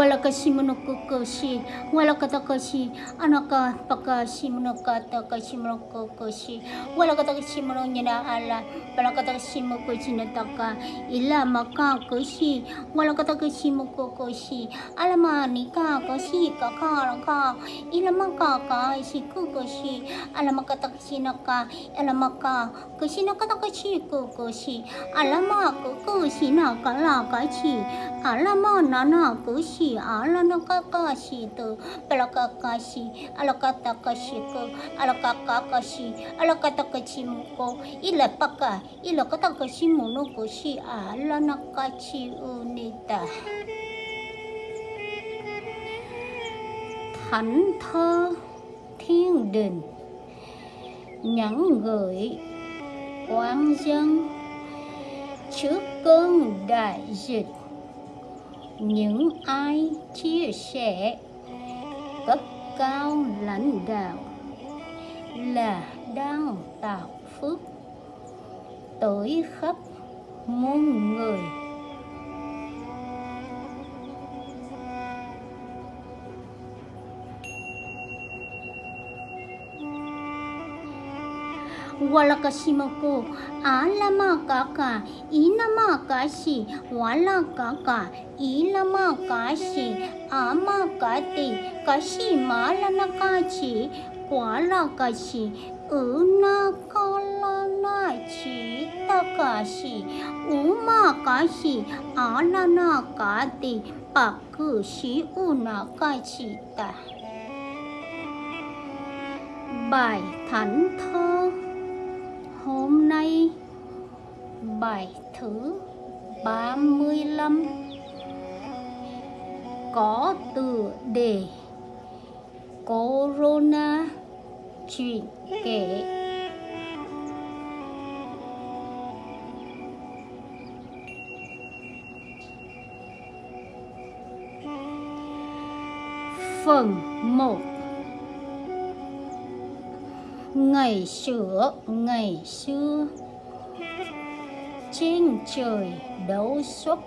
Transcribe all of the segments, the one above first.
wala ka simonoko koshi wala ka takashi anaka paka simonoko takashi monoko koshi wala ka takashi mono nyana ala wala ka takashi moko jinataka ila maka koshi wala ka takashi moko koshi ala mani ka koshi ka ka ka ila maka ka shi koshi ala maka takashi naka ala maka koshi naka takashi koshi ala maka koshi naka la kashi ala ma nana koshi ala nakakashi to palakakashi ala katakashi ko ala kakakashi ala katakashi muko ila paka ila katakashi mono si ala nakachi unita thánh thơ thiên đình nhắn gửi quan dân trước cơn đại dịch những ai chia sẻ cấp cao lãnh đạo là đang tạo phước tới khắp muôn người. Wala ka kasimako alama kaka inama kashi wala kaka ilama kashi ama kati kashi malana kachi wala kashi una kalana chi takashi uma kashi alana kati pakushi una kachi ta. Bài thánh thơ hôm nay bài thứ 35 có từ đề Corona chuyện kể. Phần 1 Ngày xưa, ngày xưa. Trên trời đấu xuất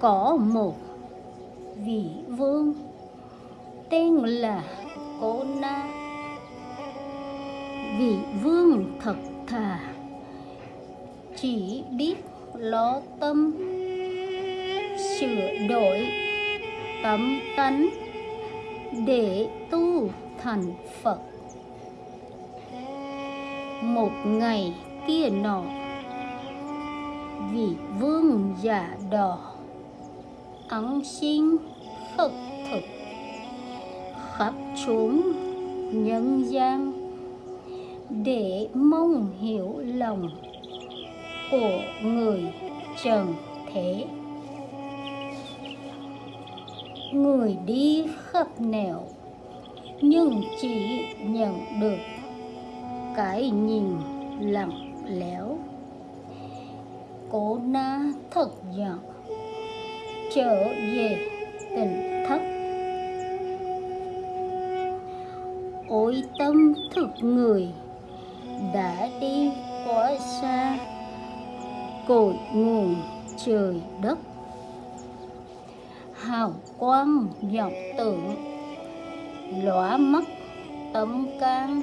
Có một vị vương Tên là Cô Na Vị vương thật thà Chỉ biết lo tâm Sửa đổi tấm tánh Để tu thành Phật một ngày kia nọ, vị vương giả đỏ ấn xin khất thực, khắp chốn nhân gian để mong hiểu lòng của người trần thế. Người đi khắp nẻo nhưng chỉ nhận được cái nhìn lặng lẽo. Cố na thật giận, trở về tỉnh thất. Ôi tâm thực người, đã đi quá xa, cội nguồn trời đất. Hào quang vọng tưởng, lóa mắt tấm can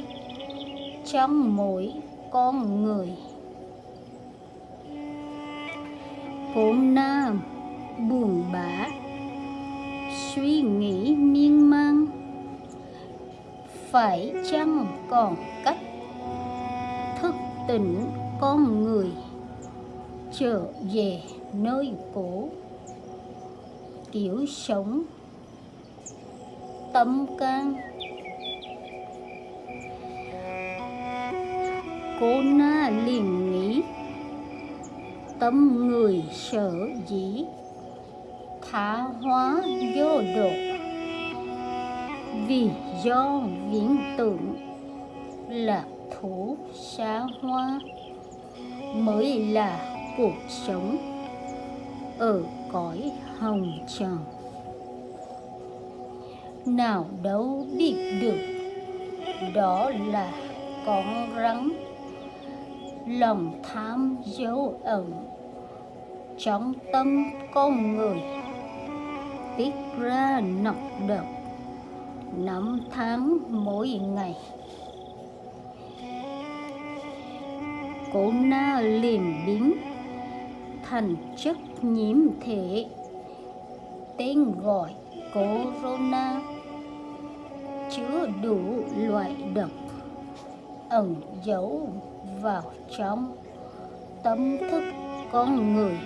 trong mỗi con người. Hôm nam, buồn bã, suy nghĩ miên man, phải chăng còn cách thức tỉnh con người trở về nơi cũ? Kiểu sống tâm can cô na liền nghĩ. Tâm người sở dĩ thả hóa vô độ. Vì do viễn tưởng lạc thủ xa hoa mới là cuộc sống ở cõi hồng trần. Nào đâu biết được, đó là con rắn lòng tham dấu ẩn, trong tâm con người tiết ra nọc độc, năm tháng mỗi ngày. Cổ na liềm biến thành chất nhiễm thể, tên gọi corona, chứa đủ loại độc, ẩn giấu vào trong tâm thức con người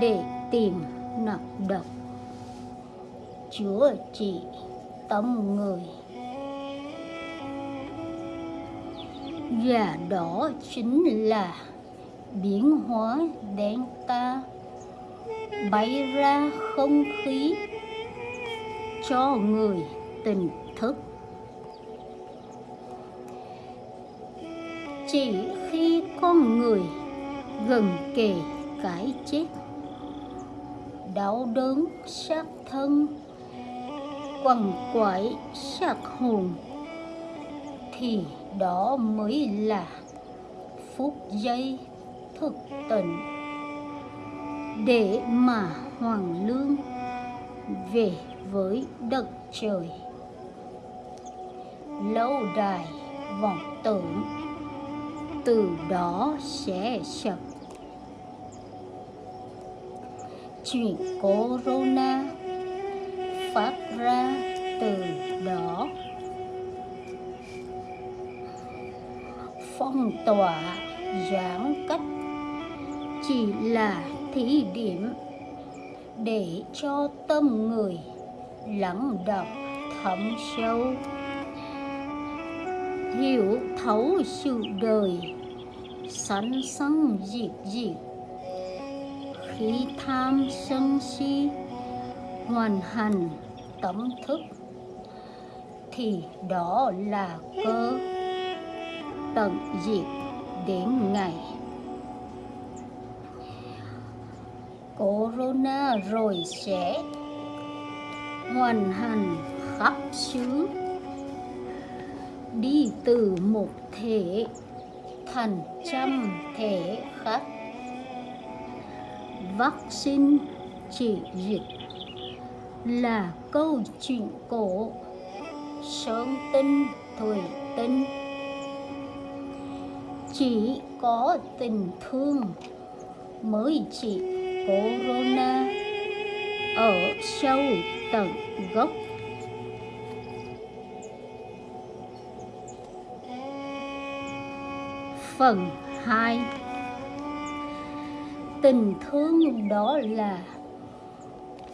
để tìm nọc độc. Chữa trị tâm người. Và đó chính là biến hóa đen ta bay ra không khí cho người tỉnh chỉ khi con người gần kề cái chết. Đau đớn sát thân, quằn quại sát hồn, thì đó mới là phút giây thực tình để mà hoàng lương về với đất trời. Lâu đài vọng tưởng từ đó sẽ sập. Chuyện corona phát ra từ đó. Phong tỏa giãn cách chỉ là thí điểm để cho tâm người lắng đọc thấm sâu, hiểu thấu sự đời sẵn sẵn diệt diệt. Khi tham sân si hoàn hành tâm thức, thì đó là cơ tận diệt đến ngày. Corona rồi sẽ hoàn hành khắp xứ, đi từ một thể thành trăm thể khác vaccine trị dịch là câu chuyện cổ. Sơn tinh thủy tinh. Chỉ có tình thương mới trị corona. Ở sâu tận gốc phần 2 tình thương đó là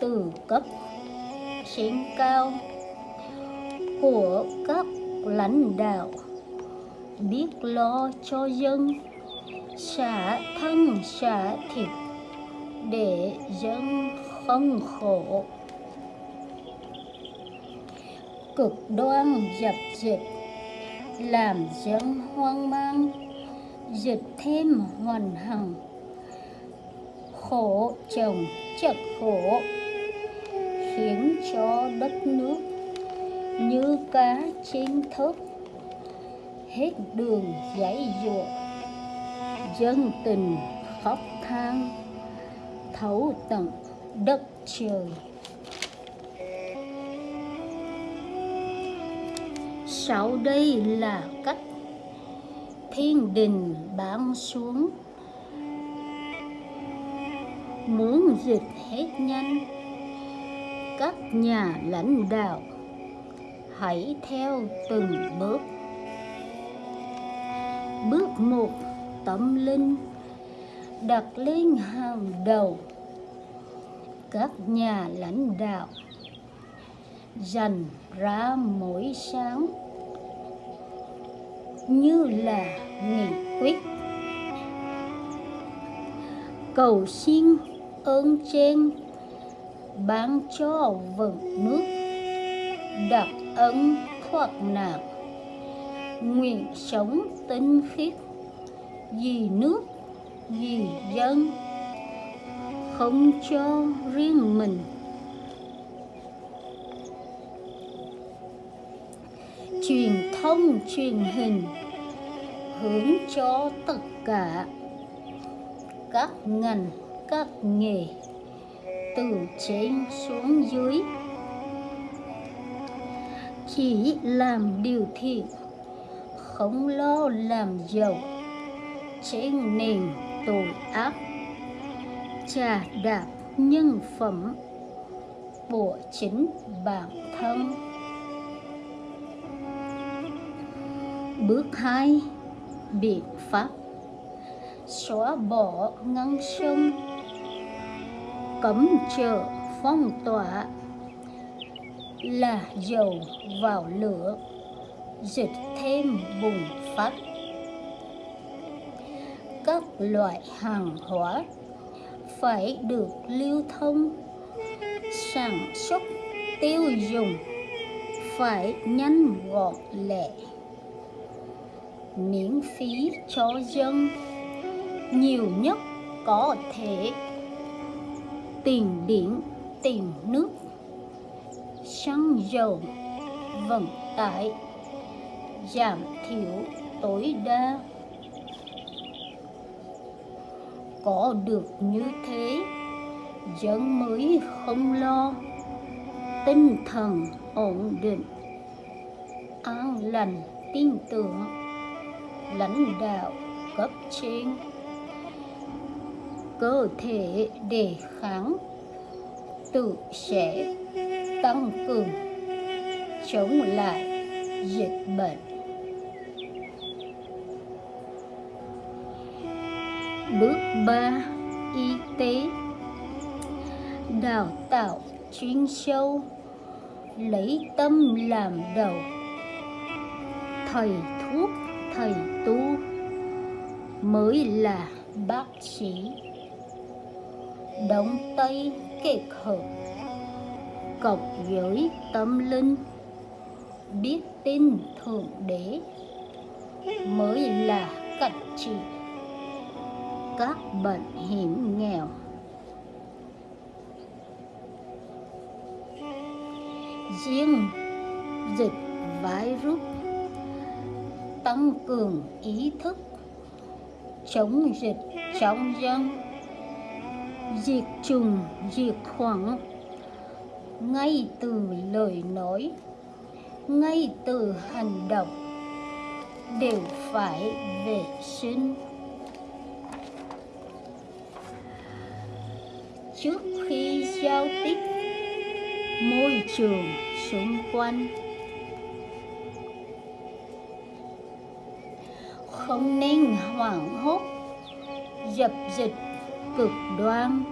từ cấp trên cao của các lãnh đạo. Biết lo cho dân, xả thân xả thịt để dân không khổ. Cực đoan dập dịch, làm dân hoang mang dịch thêm hoàn hằng. Khổ chồng chật khổ, khiến cho đất nước như cá trên thớt. Hết đường giấy dụa dân tình khóc than, thấu tận đất trời. Sau đây là cách thiên đình ban xuống. Muốn dịch hết nhanh các nhà lãnh đạo, hãy theo từng bước. Bước một, tâm linh, đặt lên hàng đầu. Các nhà lãnh đạo, dành ra mỗi sáng như là nghị quyết. Cầu xin ơn trên, ban cho vừng nước, đặc ân thoát nạn. Nguyện sống tinh khiết, vì nước, vì dân, không cho riêng mình. Truyền thông truyền hình, hướng cho tất cả các ngành, các nghề từ trên xuống dưới. Chỉ làm điều thiện, không lo làm giàu. Trên nền tội ác, trà đạp nhân phẩm của chính bản thân. Bước hai. Biện pháp. Xóa bỏ ngăn sông. Cấm chợ, phong tỏa. Là dầu vào lửa. Dịch thêm bùng phát. Các loại hàng hóa phải được lưu thông. Sản xuất tiêu dùng phải nhanh gọn lẹ miễn phí cho dân. Nhiều nhất có thể tiền điện tiền nước. Xăng dầu vận tải giảm thiểu tối đa. Có được như thế, dân mới không lo. Tinh thần ổn định, an lành, tin tưởng lãnh đạo cấp trên. Cơ thể đề kháng tự sẽ tăng cường chống lại dịch bệnh. Bước 3 y tế. Đào tạo chuyên sâu, lấy tâm làm đầu, thầy thuốc thầy tu mới là bác sĩ. Đóng tay kết hợp cộng với tâm linh, biết tin thượng đế mới là cách trị các bệnh hiểm nghèo. Riêng dịch virus tăng cường ý thức chống dịch trong dân, diệt trùng diệt khuẩn ngay từ lời nói, ngay từ hành động đều phải vệ sinh. Trước khi giao tiếp, môi trường xung quanh không nên hoảng hốt, dập dịch cực đoan,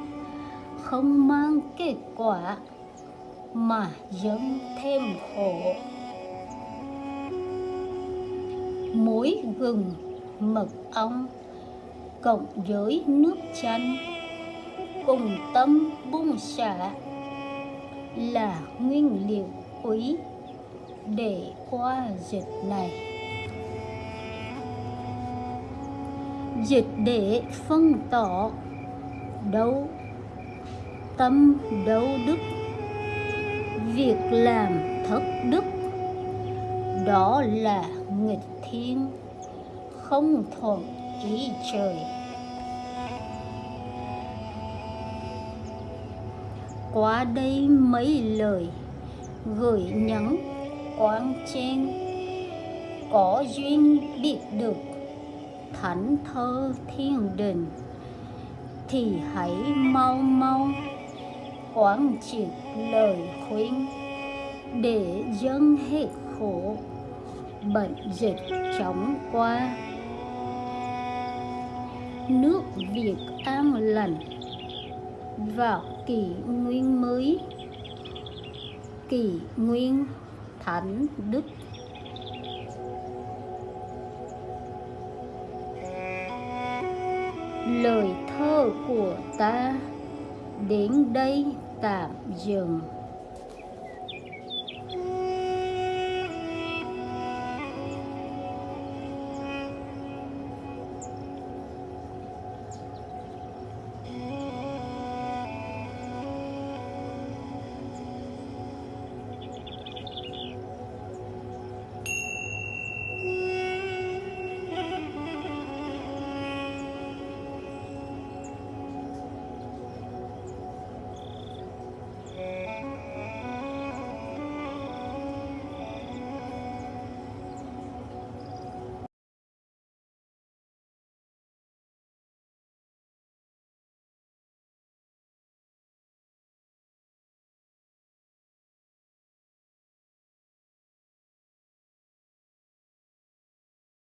không mang kết quả mà dẫn thêm khổ. Muối gừng mật ong, cộng với nước chanh, cùng tâm bung xả là nguyên liệu quý để qua dịch này. Dịch để phân tỏ đấu tâm đấu đức. Việc làm thất đức, đó là nghịch thiên, không thuận ý trời. Qua đây mấy lời gửi nhắn quán trên, có duyên biết được thánh thơ thiên đình, thì hãy mau mau quán triệt lời khuyên để dân hết khổ bệnh dịch chóng qua. Nước việt an lành vào kỷ nguyên mới, kỷ nguyên thánh đức. Lời thơ của ta. Đến đây tạm dừng.